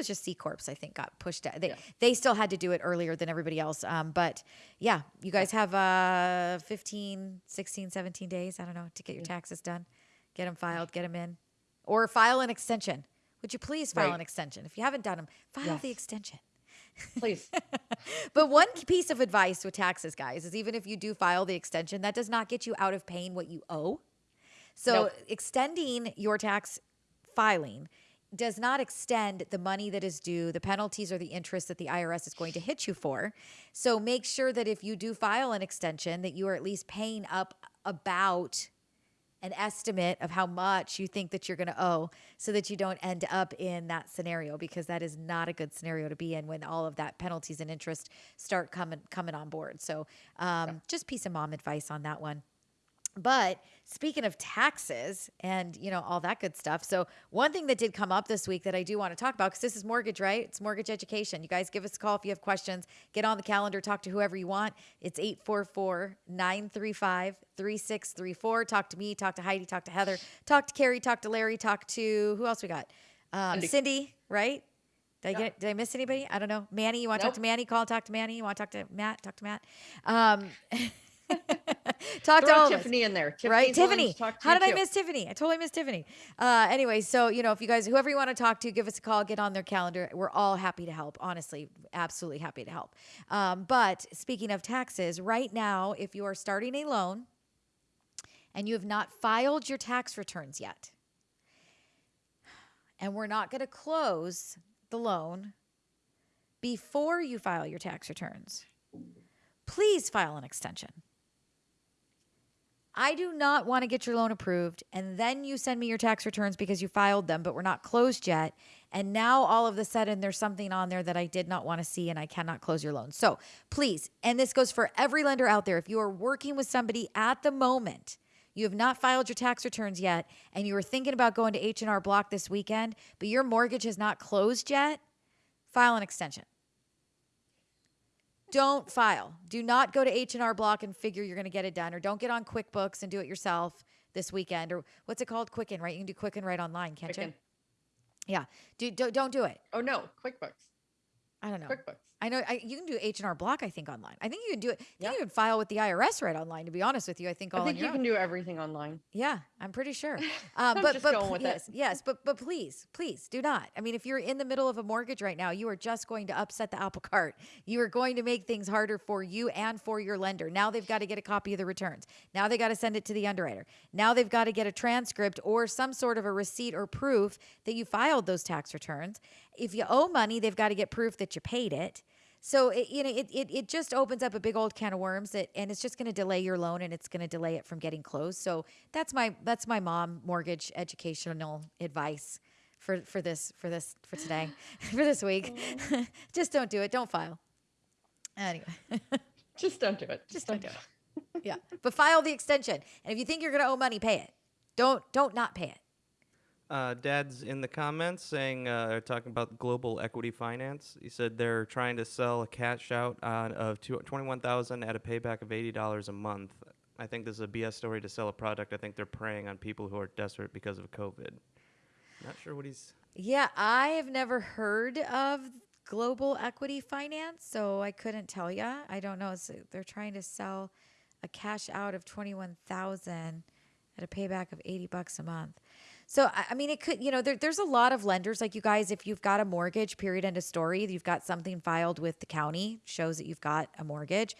was just C Corps. I think got pushed out. They Yeah. they still had to do it earlier than everybody else. Um, but yeah, you guys have uh 15, 16, 17 days. I don't know to get your taxes done, get them filed, get them in, or file an extension. Would you please file Right. an extension if you haven't done them? File the extension. Please. But one piece of advice with taxes, guys, is even if you do file the extension, that does not get you out of paying what you owe. So Nope. extending your tax filing does not extend the money that is due, the penalties or the interest that the IRS is going to hit you for. So make sure that if you do file an extension that you are at least paying up about an estimate of how much you think that you're going to owe so that you don't end up in that scenario because that is not a good scenario to be in when all of that penalties and interest start coming coming on board. So um, just piece of mom advice on that one. But speaking of taxes and you know all that good stuff, so one thing that did come up this week that I do want to talk about because this is mortgage, right? It's mortgage education. You guys give us a call if you have questions. Get on the calendar, talk to whoever you want. It's 844-935-3634. Talk to me, talk to Heidi, talk to Heather, talk to Carrie, talk to Larry, talk to who else we got? Um, Cindy. Right? Did I get? Did I miss anybody? I don't know. Manny, you want to talk to Manny? Call, talk to Manny. You want to talk to Matt? Talk to Matt. Um, talk to Throw all of us Tiffany in there. right? Tiffany's willing Tiffany. to to How did I miss Tiffany? I totally missed Tiffany. Uh, anyway, so you know, if you guys, whoever you want to talk to, give us a call. Get on their calendar. We're all happy to help. Honestly, absolutely happy to help. Um, but speaking of taxes, right now, if you are starting a loan and you have not filed your tax returns yet, and we're not going to close the loan before you file your tax returns, please file an extension. I do not want to get your loan approved and then you send me your tax returns because you filed them, but we're not closed yet. And now all of a sudden there's something on there that I did not want to see and I cannot close your loan. So please, and this goes for every lender out there, if you are working with somebody at the moment, you have not filed your tax returns yet, and you were thinking about going to H&R Block this weekend, but your mortgage has not closed yet, file an extension. Don't file. Do not go to H&R Block and figure you're going to get it done or don't get on QuickBooks and do it yourself this weekend or what's it called Quicken, right? You can do Quicken right online, can't Quicken. you? Yeah. Do, do, don't do it. Oh no, QuickBooks. I don't know. QuickBooks. I know I, you can do H and R Block. I think online. I think you can do it. I think Yeah. you can file with the IRS right online. To be honest with you, I think all I think you own. can do everything online. Yeah, I'm pretty sure. Uh, I'm but just but with it. yes, yes, but but please, please do not. I mean, if you're in the middle of a mortgage right now, you are just going to upset the apple cart. You are going to make things harder for you and for your lender. Now they've got to get a copy of the returns. Now they got to send it to the underwriter. Now they've got to get a transcript or some sort of a receipt or proof that you filed those tax returns. If you owe money, they've got to get proof that you paid it. So it, you know, it, it it just opens up a big old can of worms that, and it's just going to delay your loan and it's going to delay it from getting closed. So that's my that's my mom mortgage educational advice for for this for this for today for this week. just don't do it. Don't file. Anyway, Just don't do it. just don't do it. Yeah, but file the extension, and if you think you're going to owe money, pay it. Don't don't not pay it. Uh, Dad's in the comments saying uh, talking about global equity finance. He said they're trying to sell a cash out on of two, 21000 at a payback of $80 a month. I think this is a BS story to sell a product. I think they're preying on people who are desperate because of COVID. Not sure what he's. Yeah, I have never heard of global equity finance, so I couldn't tell you. I don't know. They're trying to sell a cash out of 21,000 at a payback of 80 bucks a month. So I mean, it could, you know, there, there's a lot of lenders like you guys. If you've got a mortgage, period, end of story. You've got something filed with the county shows that you've got a mortgage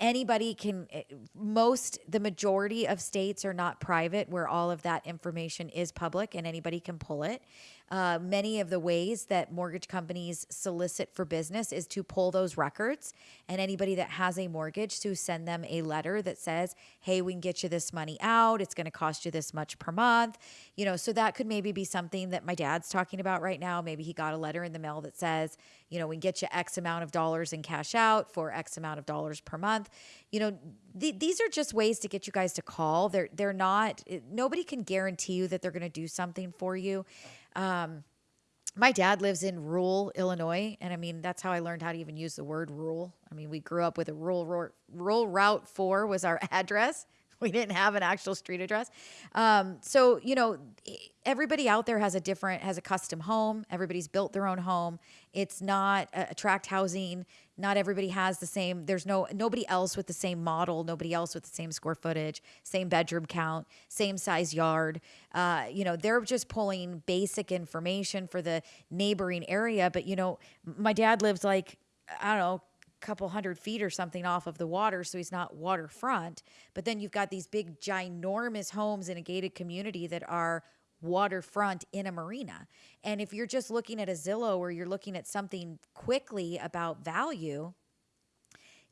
anybody can eh, most the majority of states are not private where all of that information is public and anybody can pull it uh, many of the ways that mortgage companies solicit for business is to pull those records and anybody that has a mortgage to send them a letter that says hey we can get you this money out. It's going to cost you this much per month. You know so that could maybe be something that my dad's talking about right now. Maybe he got a letter in the mail that says you know we can get you x amount of dollars in cash out for x amount of dollars per month. You know th- these are just ways to get you guys to call. They're they're not nobody can guarantee you that they're going to do something for you um, my dad lives in rural Illinois, and I mean that's how I learned how to even use the word rural. I mean, we grew up with a rural rural, route four was our address. We didn't have an actual street address, um, so you know everybody out there has a different has a custom home. Everybody's built their own home. It's not uh, attract housing. Not everybody has the same. There's no nobody else with the same model. Nobody else with the same square footage, same bedroom count, same size yard. Uh, you know, they're just pulling basic information for the neighboring area. But you know, my dad lives like I don't know couple hundred feet or something off of the water, so he's not waterfront. But then you've got these big, ginormous homes in a gated community that are waterfront in a marina. And if you're just looking at a Zillow or you're looking at something quickly about value,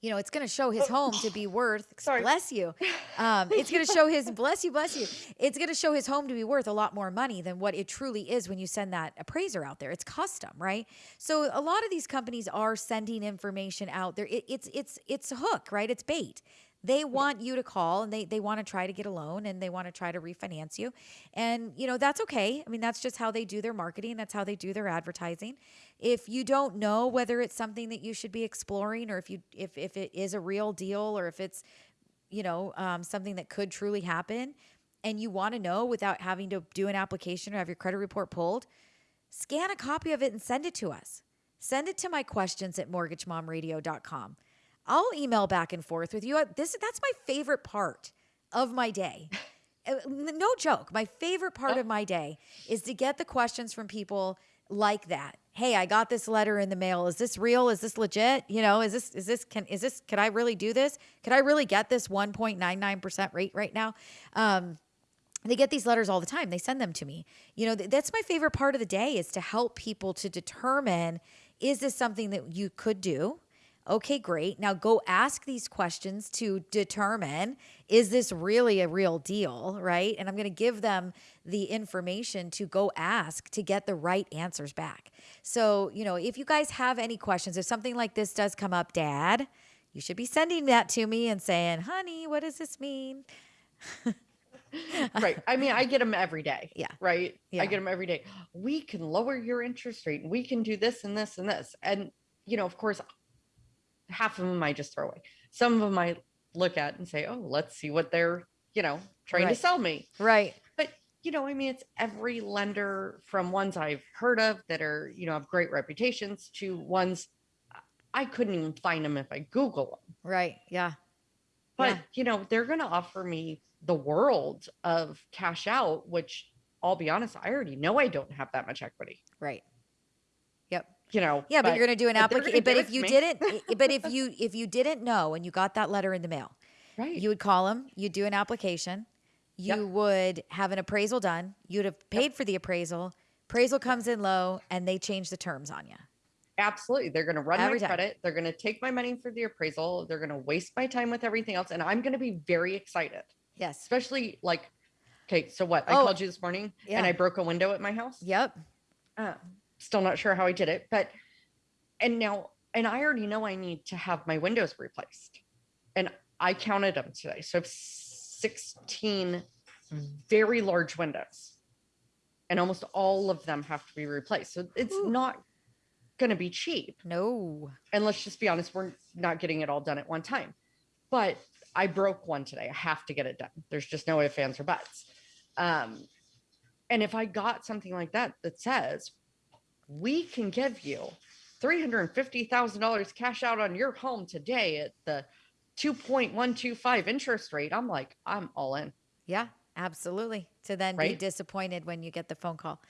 you know, it's going to show his home to be worth. Sorry. Bless you. Um, it's going to show his bless you, bless you. It's going to show his home to be worth a lot more money than what it truly is when you send that appraiser out there. It's custom, right? So a lot of these companies are sending information out there. It, it's it's it's a hook, right? It's bait. They want you to call and they they want to try to get a loan and they want to try to refinance you. And you know, that's okay. I mean, that's just how they do their marketing, that's how they do their advertising. If you don't know whether it's something that you should be exploring or if you if if it is a real deal or if it's you know, um, something that could truly happen and you want to know without having to do an application or have your credit report pulled, scan a copy of it and send it to us. Send it to my questions at mortgagemomradio.com. I'll email back and forth with you. This that's my favorite part of my day. Uh, No joke. My favorite part of my day is to get the questions from people like that. Hey, I got this letter in the mail. Is this real? Is this legit? You know, is this is this can is this could I really do this? Could I really get this 1.99% rate right now? Um they get these letters all the time they send them to me you know th- that's my favorite part of the day is to help people to determine is this something that you could do okay great now go ask these questions to determine is this really a real deal right and i'm going to give them the information to go ask to get the right answers back so you know if you guys have any questions if something like this does come up dad you should be sending that to me and saying honey what does this mean right. I mean, I get them every day. Yeah. Right. Yeah. I get them every day. We can lower your interest rate and we can do this and this and this. And, you know, of course, half of them I just throw away. Some of them I look at and say, oh, let's see what they're, you know, trying Right. to sell me. right But, you know, I mean, it's every lender from ones I've heard of that are, you know, have great reputations to ones I couldn't even find them if I Google them. Right. Yeah. But Yeah. you know, they're going to offer me the world of cash out, which I'll be honest, I already know I don't have that much equity. Right. Yep. You know, Yeah, but, you're going to do an application. But if you me. didn't, but if you if you didn't know and you got that letter in the mail, right? you would call them. You'd do an application. You Yep. would have an appraisal done. You'd have paid for the appraisal. Appraisal comes in low, and they change the terms on you. Absolutely. They're going to run Every my time. credit. They're going to take my money for the appraisal. They're going to waste my time with everything else. And I'm going to be very excited, Yes. especially like, okay, so what? I Oh, called you this morning yeah. and I broke a window at my house. Yep. Uh, still not sure how I did it, but, and now, and I already know I need to have my windows replaced. And I counted them today. So I have 16 very large windows. And almost all of them have to be replaced. So it's Ooh. not going to be cheap No. and let's just be honest, we're not getting it all done at one time. But I broke one today. I have to get it done. There's just no ifs, ands, or buts. Um, and if I got something like that that says we can give you three hundred and fifty thousand dollars cash out on your home today at the two point one two five interest rate, I'm like, I'm all in. Yeah. Absolutely. To then be disappointed when you get the phone call.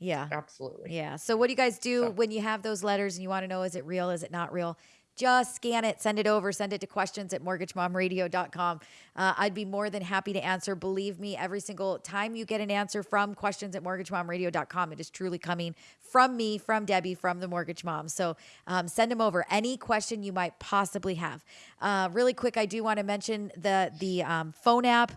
Yeah. Absolutely. Yeah. So what do you guys do So- when you have those letters and you want to know is it real, is it not real? Just scan it, send it over, send it to questions at mortgagemomradio.com. Uh, I'd be more than happy to answer. Believe me, every single time you get an answer from questions at mortgagemomradio.com, it is truly coming from me, from Debbie, from the Mortgage Mom. So um, send them over. Any question you might possibly have. Uh, really quick, I do want to mention the the um, phone app.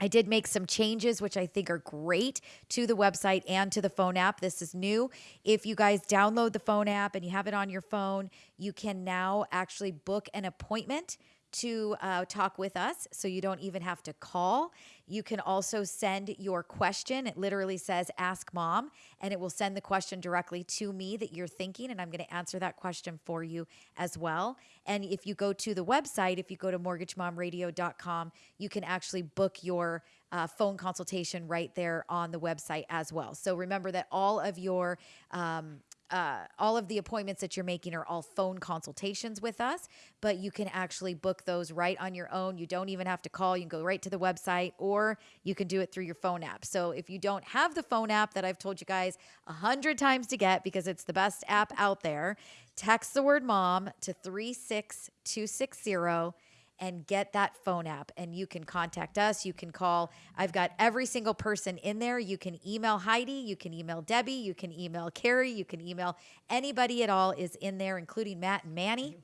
I did make some changes, which I think are great to the website and to the phone app. This is new. If you guys download the phone app and you have it on your phone, you can now actually book an appointment to uh, talk with us. So you don't even have to call. You can also send your question. It literally says Ask Mom, and it will send the question directly to me that you're thinking, and I'm going to answer that question for you as well. And if you go to the website, if you go to mortgagemomradio.com, you can actually book your uh, phone consultation right there on the website as well. So remember that all of your um, uh, all of the appointments that you're making are all phone consultations with us, but you can actually book those right on your own. You don't even have to call. You can go right to the website or you can do it through your phone app. So if you don't have the phone app that I've told you guys a hundred times to get because it's the best app out there, text the word mom to 36260 and get that phone app and you can contact us. You can call. I've got every single person in there. You can email heidi you can email debbie you can email carrie you can email anybody at all is in there including matt and manny.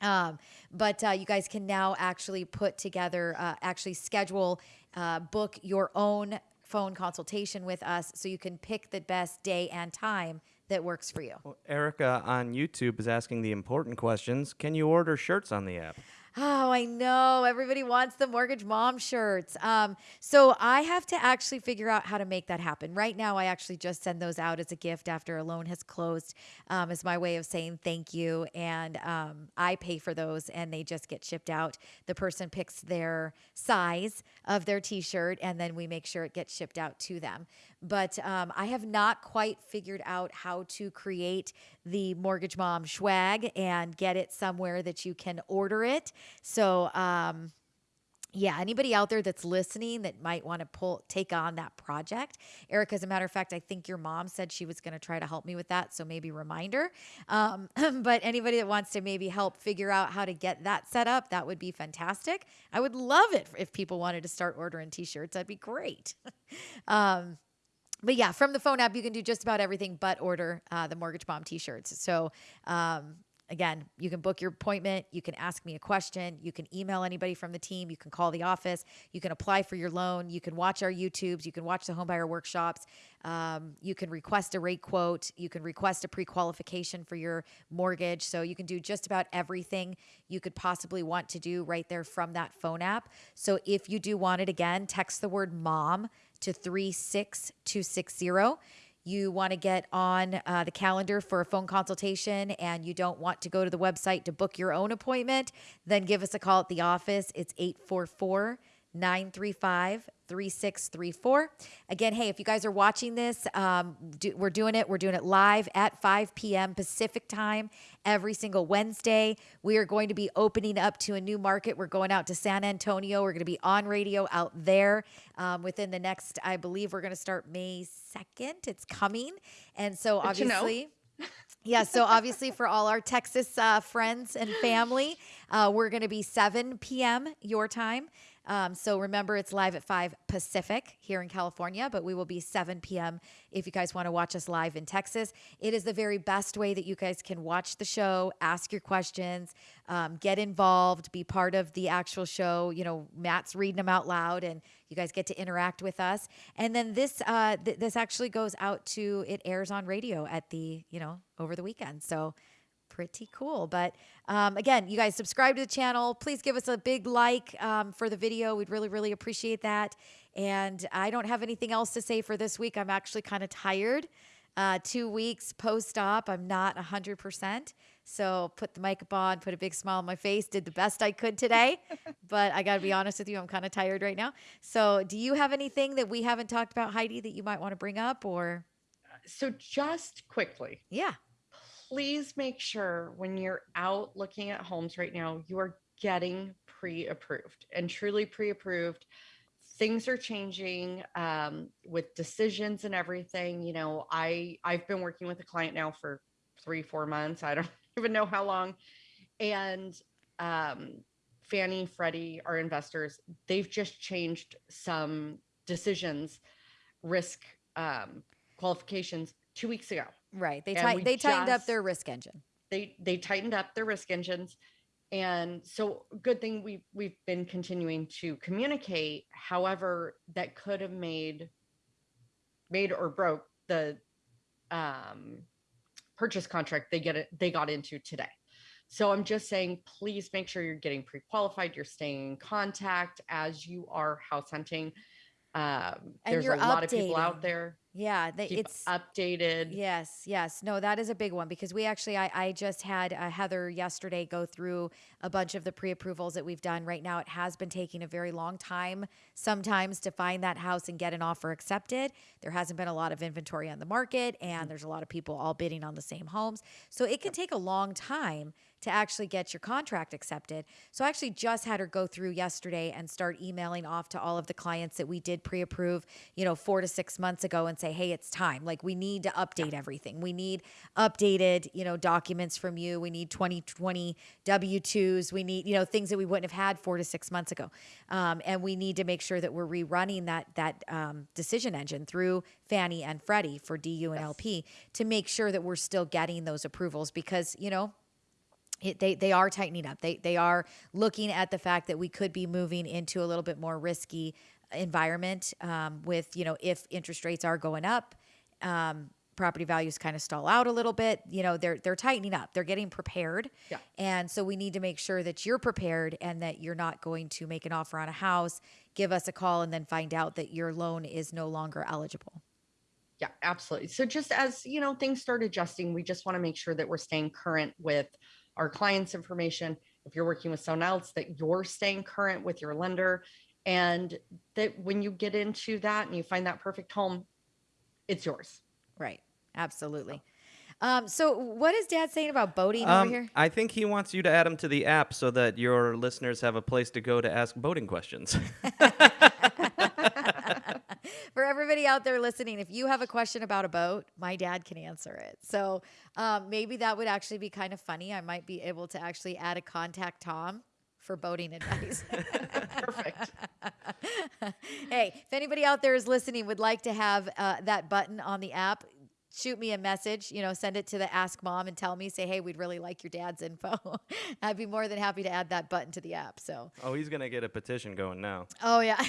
Um, but uh, you guys can now actually put together uh, actually schedule uh, book your own phone consultation with us so you can pick the best day and time that works for you. Erica on YouTube is asking the important questions. Can you order shirts on the app? Oh, I know. Everybody wants the mortgage mom shirts. Um, so I have to actually figure out how to make that happen. Right now, I actually just send those out as a gift after a loan has closed, um, as my way of saying thank you. And um, I pay for those, and they just get shipped out. The person picks their size of their T-shirt, and then we make sure it gets shipped out to them. But um, I have not quite figured out how to create the mortgage mom swag and get it somewhere that you can order it. So, um, yeah, anybody out there that's listening that might want to pull take on that project, Erica. As a matter of fact, I think your mom said she was going to try to help me with that, so maybe reminder. Um, but anybody that wants to maybe help figure out how to get that set up, that would be fantastic. I would love it if people wanted to start ordering T-shirts. That'd be great. um, but yeah, from the phone app, you can do just about everything but order uh, the Mortgage Mom t-shirts. So um, again, you can book your appointment. You can ask me a question. You can email anybody from the team. You can call the office. You can apply for your loan. You can watch our YouTubes. You can watch the homebuyer workshops. Um, you can request a rate quote. You can request a pre-qualification for your mortgage. So you can do just about everything you could possibly want to do right there from that phone app. So if you do want it again, text the word mom to 36260. You want to get on uh, the calendar for a phone consultation and you don't want to go to the website to book your own appointment, then give us a call at the office. It's 844 935 3634. Again, hey, if you guys are watching this, um, do, we're doing it. We're doing it live at 5 p.m. Pacific time every single Wednesday. We are going to be opening up to a new market. We're going out to San Antonio. We're going to be on radio out there um, within the next, I believe we're going to start May 2nd. It's coming. And so Good to know. obviously, yeah, so obviously for all our Texas uh, friends and family, uh, we're going to be 7 p.m. your time. Um, so remember, it's live at 5 Pacific here in California, but we will be 7 p.m. if you guys want to watch us live in Texas. It is the very best way that you guys can watch the show, ask your questions, um, get involved, be part of the actual show. You know, Matt's reading them out loud, and you guys get to interact with us. And then this uh, th- this actually goes out to it airs on radio at the you know over the weekend. So pretty cool. But um, again, you guys subscribe to the channel. Please give us a big like um, for the video. We'd really, really appreciate that. And I don't have anything else to say for this week. I'm actually kind of tired. Uh, two weeks post op, I'm not 100%. So put the makeup on, put a big smile on my face, did the best I could today. but I got to be honest with you, I'm kind of tired right now. So do you have anything that we haven't talked about, Heidi, that you might want to bring up or? So just quickly, Yeah. Please make sure when you're out looking at homes right now, you are getting pre-approved and truly pre-approved. Things are changing um, with decisions and everything. You know, I I've been working with a client now for three four months. I don't even know how long, and um, Fannie, Freddie, our investors, they've just changed some decisions, risk um, qualifications two weeks ago Right. They, And ti- we they tightened up their risk engine. they they tightened up their risk engines. And so good thing we we've been continuing to communicate. However that could have made made or broke the um purchase contract they get it they got into today. So i'm just saying please make sure you're getting pre-qualified you're staying in contact as you are house hunting. Um there's a lot of people out there Yeah. Keep it's updated Yes, yes. No, that is a big one because we actually, I, I just had uh, Heather yesterday go through a bunch of the pre approvals that we've done. Right now, it has been taking a very long time sometimes to find that house and get an offer accepted. There hasn't been a lot of inventory on the market, and there's a lot of people all bidding on the same homes. So it can take a long time to actually get your contract accepted. So I actually just had her go through yesterday and start emailing off to all of the clients that we did pre-approve, you know, 4 to 6 months ago and say, "Hey, it's time. Like we need to update everything. We need updated, you know, documents from you. We need 2020 W2s. We need, you know, things that we wouldn't have had 4 to 6 months ago. Um, and we need to make sure that we're rerunning that that um, decision engine through Fannie and Freddie for DU and LP to make sure that we're still getting those approvals because, you know, it, they they are tightening up. They they are looking at the fact that we could be moving into a little bit more risky environment um, with you know if interest rates are going up, um, property values kind of stall out a little bit. You know they're they're tightening up. They're getting prepared. Yeah. And so we need to make sure that you're prepared and that you're not going to make an offer on a house, give us a call, and then find out that your loan is no longer eligible. Yeah, absolutely. So just as, you know, things start adjusting, we just want to make sure that we're staying current with our clients' information. If you're working with someone else, that you're staying current with your lender and that when you get into that and you find that perfect home, it's yours. Right. Absolutely. Um, so what is Dad saying about boating Um, over here? I think he wants you to add him to the app so that your listeners have a place to go to ask boating questions. For everybody out there listening, if you have a question about a boat, my dad can answer it. So um, maybe that would actually be kind of funny. I might be able to actually add a contact Tom for boating advice. Perfect. hey, if anybody out there is listening would like to have uh, that button on the app, shoot me a message, you know, send it to the Ask Mom and tell me, say, hey, we'd really like your dad's info. I'd be more than happy to add that button to the app. So, oh, he's gonna get a petition going now. oh, yeah.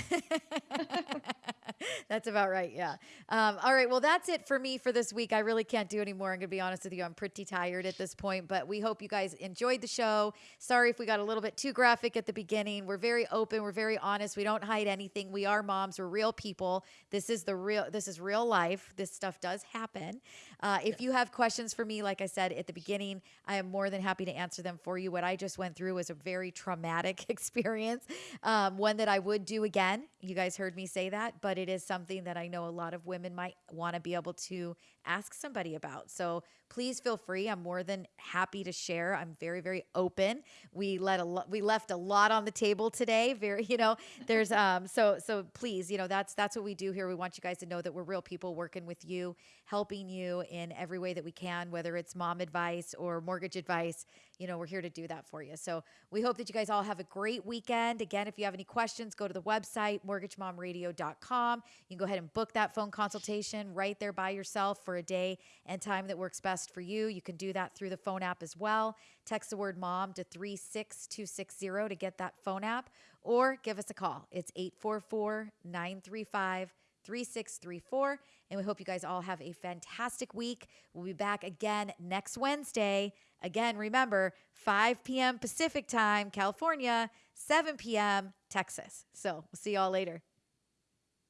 that's about right. Yeah. Um, all right. Well, that's it for me for this week. I really can't do anymore. I'm going to be honest with you. I'm pretty tired at this point, but we hope you guys enjoyed the show. Sorry if we got a little bit too graphic at the beginning. We're very open. We're very honest. We don't hide anything. We are moms. We're real people. This is the real, this is real life. This stuff does happen. Uh, if you have questions for me, like I said at the beginning, I am more than happy to answer them for you. What I just went through was a very traumatic experience, um, one that I would do again. You guys heard me say that, but it is something that I know a lot of women might want to be able to ask somebody about. So please feel free. I'm more than happy to share. I'm very, very open. We let a lo- we left a lot on the table today. Very, you know, there's um so so please, you know, that's that's what we do here. We want you guys to know that we're real people working with you, helping you in every way that we can, whether it's mom advice or mortgage advice. You know, we're here to do that for you. So we hope that you guys all have a great weekend. Again, if you have any questions, go to the website, mortgagemomradio.com. You can go ahead and book that phone consultation right there by yourself for a day and time that works best for you. You can do that through the phone app as well. Text the word mom to 36260 to get that phone app or give us a call. It's 844 935 3634. And we hope you guys all have a fantastic week. We'll be back again next Wednesday. Again, remember 5 p.m. Pacific time, California, 7 p.m. Texas. So we'll see y'all later.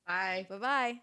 Bye. Bye bye.